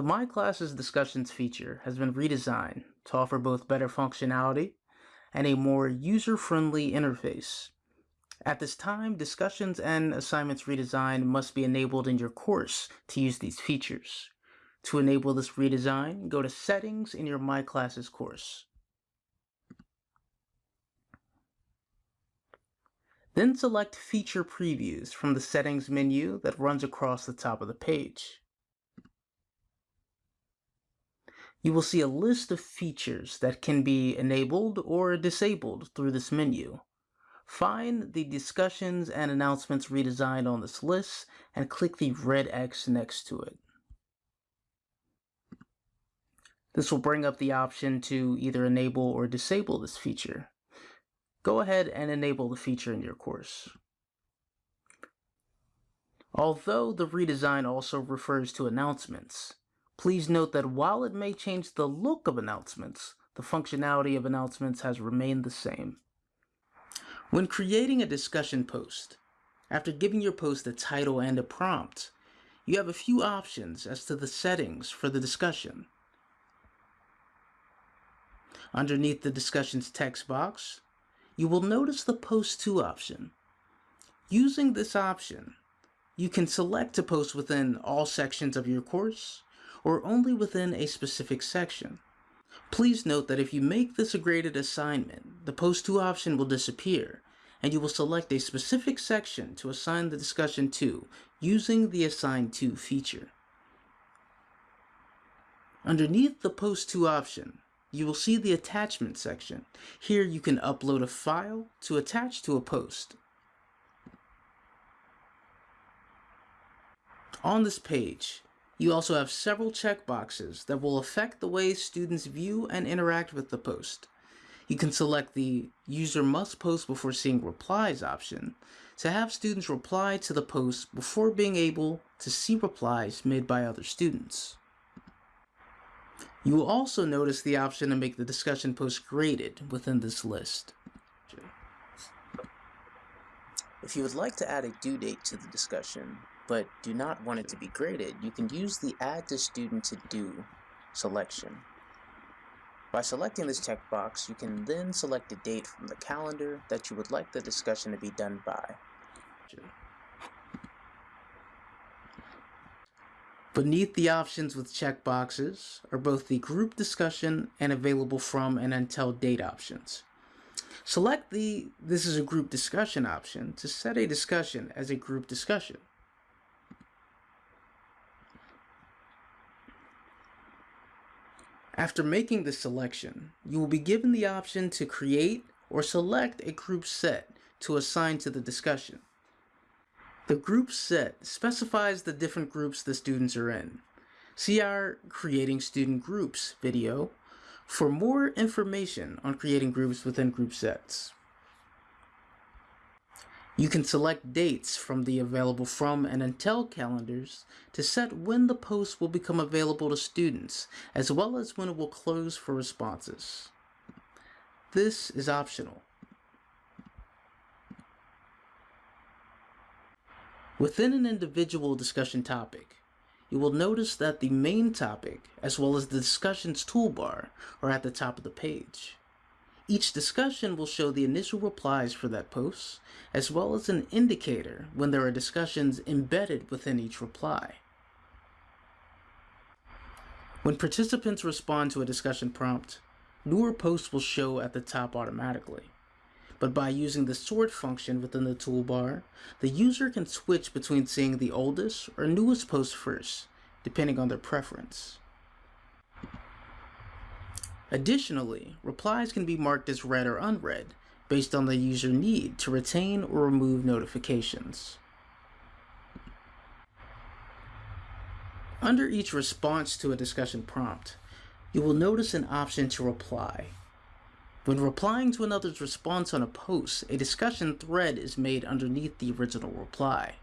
The My Classes Discussions feature has been redesigned to offer both better functionality and a more user-friendly interface. At this time, discussions and assignments redesign must be enabled in your course to use these features. To enable this redesign, go to Settings in your My Classes course. Then select Feature Previews from the Settings menu that runs across the top of the page. You will see a list of features that can be enabled or disabled through this menu. Find the Discussions and Announcements redesign on this list and click the red X next to it. This will bring up the option to either enable or disable this feature. Go ahead and enable the feature in your course. Although the redesign also refers to announcements, please note that while it may change the look of announcements, the functionality of announcements has remained the same. When creating a discussion post, after giving your post a title and a prompt, you have a few options as to the settings for the discussion. Underneath the discussion's text box, you will notice the Post To option. Using this option, you can select to post within all sections of your course or only within a specific section. Please note that if you make this a graded assignment, the Post To option will disappear and you will select a specific section to assign the discussion to using the Assign To feature. Underneath the Post To option, you will see the attachment section. Here you can upload a file to attach to a post. On this page, you also have several checkboxes that will affect the way students view and interact with the post. You can select the User Must Post Before Seeing Replies option to have students reply to the post before being able to see replies made by other students. You will also notice the option to make the discussion post graded within this list. If you would like to add a due date to the discussion, but do not want it to be graded, you can use the Add to Student to Do selection. By selecting this checkbox, you can then select a date from the calendar that you would like the discussion to be done by. Beneath the options with checkboxes are both the group discussion and available from and until date options. Select the This is a group discussion option to set a discussion as a group discussion. After making this selection, you will be given the option to create or select a group set to assign to the discussion. The group set specifies the different groups the students are in. See our Creating Student Groups video for more information on creating groups within group sets. You can select dates from the available from and until calendars to set when the post will become available to students, as well as when it will close for responses. This is optional. Within an individual discussion topic, you will notice that the main topic, as well as the discussion's toolbar, are at the top of the page. Each discussion will show the initial replies for that post, as well as an indicator when there are discussions embedded within each reply. When participants respond to a discussion prompt, newer posts will show at the top automatically but by using the sort function within the toolbar, the user can switch between seeing the oldest or newest post first, depending on their preference. Additionally, replies can be marked as read or unread based on the user need to retain or remove notifications. Under each response to a discussion prompt, you will notice an option to reply when replying to another's response on a post, a discussion thread is made underneath the original reply.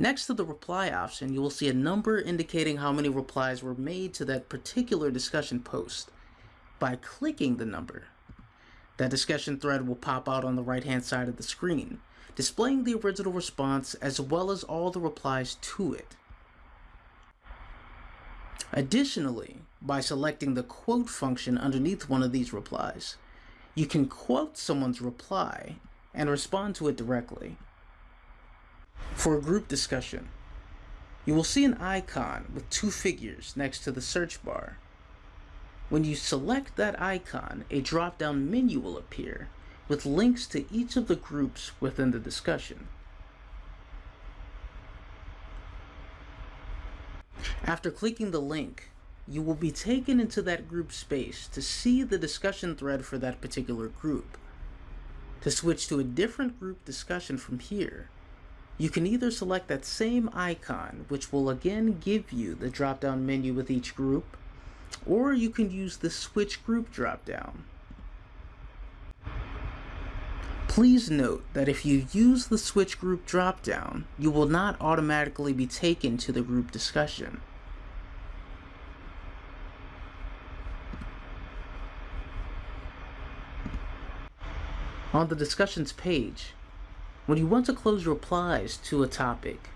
Next to the reply option, you will see a number indicating how many replies were made to that particular discussion post. By clicking the number, that discussion thread will pop out on the right hand side of the screen, displaying the original response as well as all the replies to it. Additionally, by selecting the quote function underneath one of these replies, you can quote someone's reply and respond to it directly. For a group discussion, you will see an icon with two figures next to the search bar. When you select that icon, a drop-down menu will appear with links to each of the groups within the discussion. After clicking the link, you will be taken into that group space to see the discussion thread for that particular group. To switch to a different group discussion from here, you can either select that same icon, which will again give you the drop-down menu with each group, or you can use the Switch Group drop-down. Please note that if you use the Switch Group drop-down, you will not automatically be taken to the group discussion. On the discussions page, when you want to close replies to a topic,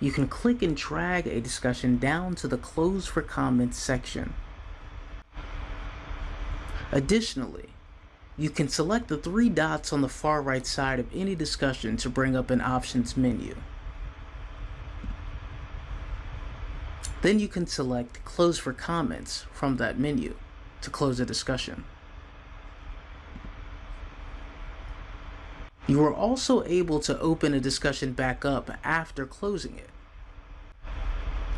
you can click and drag a discussion down to the Close for Comments section. Additionally, you can select the three dots on the far right side of any discussion to bring up an options menu. Then you can select Close for Comments from that menu to close a discussion. You are also able to open a discussion back up after closing it.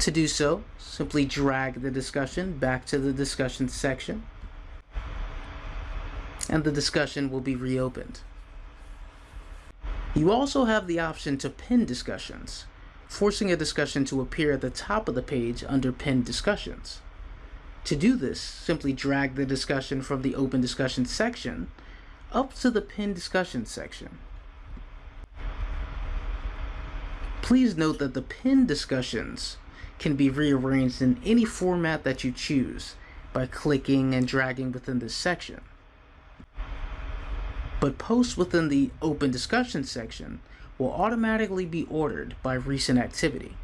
To do so, simply drag the discussion back to the discussion section and the discussion will be reopened. You also have the option to pin discussions, forcing a discussion to appear at the top of the page under pinned discussions. To do this, simply drag the discussion from the open discussion section up to the pinned discussion section. Please note that the pinned discussions can be rearranged in any format that you choose by clicking and dragging within this section. But posts within the open discussion section will automatically be ordered by recent activity.